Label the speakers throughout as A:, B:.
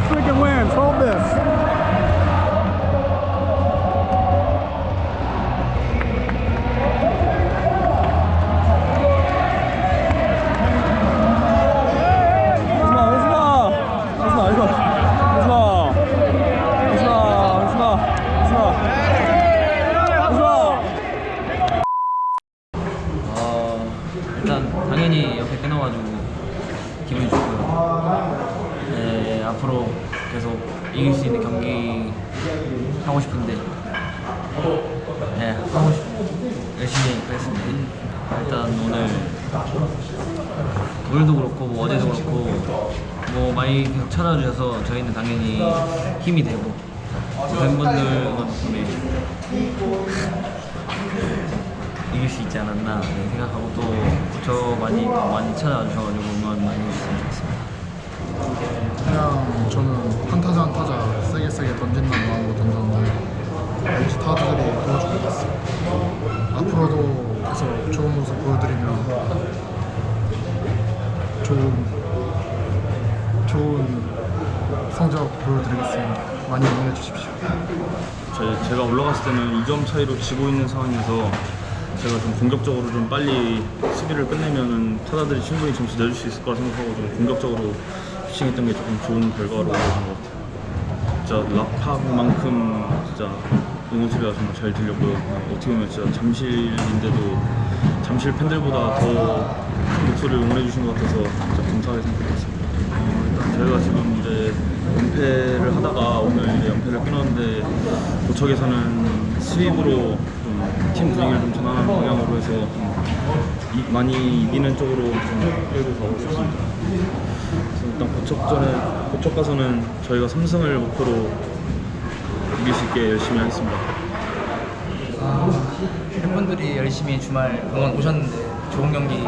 A: more freaking wins. Hold this.
B: 어, 일단 당연히 옆에 끊어가지고 기분이 좋고요. 네, 앞으로 계속 이길 수 있는 경기 하고 싶은데, 네, 하고 싶, 열심히 하겠습니다. 일단 오늘 오늘도 그렇고 뭐 어제도 그렇고 뭐 많이 계속 찾아주셔서 저희는 당연히 힘이 되고 팬분들 덕분에 이길 수 있지 않았나 네, 생각하고 또 저 많이 더 많이 찾아주셔가지고 응원 많이 해주셨으면 좋겠습니다.
C: 앞으로도 계속 좋은 모습 보여드리면 좋은 좋은 성적 보여드리겠습니다. 많이 응원해 주십시오.
D: 제- 제가 올라갔을 때는 2점 차이로 지고 있는 상황에서 제가 좀 공격적으로 좀 빨리 수비를 끝내면은 타자들이 충분히 점수 내줄 수 있을 거라 생각하고 좀 공격적으로 피칭했던 게 조금 좋은 결과로 이어진 것 같아요. 진짜 락파만큼 진짜 응원 소리가 정말 잘 들렸고요. 어, 어떻게 보면 진짜 잠실인데도 잠실 팬들보다 더 목소리를 응원해 주신 것 같아서 진짜 감사하게 생각하고 있습니다. 어, 저희가 지금 이제 연패를 하다가 오늘 이제 연패를 끊었는데 도척에서는 스윕으로 좀팀 분위기를 좀 전환하는 방향으로 해서 좀 이- 많이 이기는 쪽으로 좀 끌고 가고 싶습니다. 일단 고척전에 고척 가서는 저희가 3승을 목표로 이길 수 있게 열심히 하겠습니다.
E: 팬분들이 열심히 주말 응원 오셨는데 좋은 경기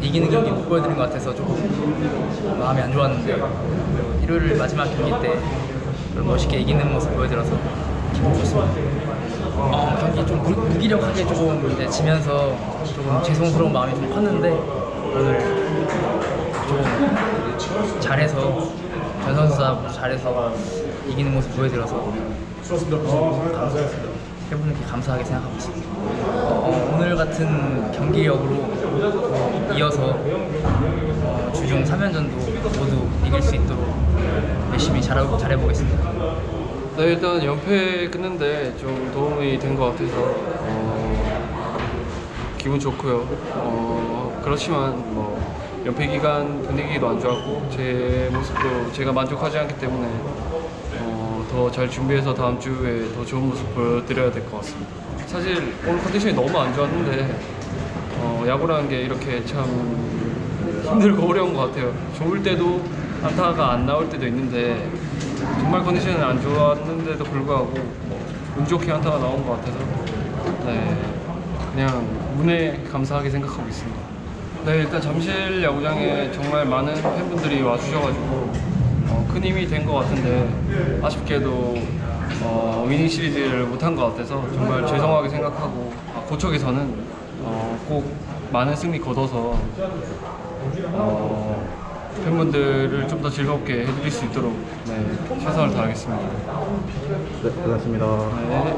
E: 이기는 경기 못 보여드린 것 같아서 조금 마음이 안 좋았는데 일요일 마지막 경기 때 멋있게 이기는 모습 보여드려서 기분 좋습니다. 어, 경기 좀 무, 무기력하게 조금 이제 지면서 조금 죄송스러운 마음이 좀 컸는데 오늘 조금 잘해서 전 선수가 잘해서 이기는 모습 보여드려서 어, 감사했습니다. 팬분들께 감사하게 생각하고 있습니다. 어, 오늘 같은 경기력으로 어, 이어서 어, 주중 3연전도 모두 이길 수 있도록 열심히 잘, 잘해보겠습니다.
F: 네, 일단 연패 끊는데 좀 도움이 된 것 같아서 어, 기분 좋고요. 어, 그렇지만 뭐 연패 기간 분위기도 안 좋았고 제 모습도 제가 만족하지 않기 때문에 어, 더 잘 준비해서 다음 주에 더 좋은 모습 보여드려야 될 것 같습니다. 사실 오늘 컨디션이 너무 안 좋았는데 어, 야구라는 게 이렇게 참 힘들고 어려운 것 같아요. 좋을 때도 안타가 안 나올 때도 있는데 정말 컨디션이 안 좋았는데도 불구하고 운 좋게 안타가 나온 것 같아서 네 그냥 운에 감사하게 생각하고 있습니다. 네 일단 잠실 야구장에 정말 많은 팬분들이 와주셔가지고 어, 큰 힘이 된 것 같은데 아쉽게도 어, 위닝 시리즈를 못한 것 같아서 정말 죄송하게 생각하고 아, 고척에서는 어, 꼭 많은 승리 거둬서 어, 팬분들을 좀 더 즐겁게 해드릴 수 있도록 네, 최선을 다하겠습니다.
D: 네, 고맙습니다.
F: 네.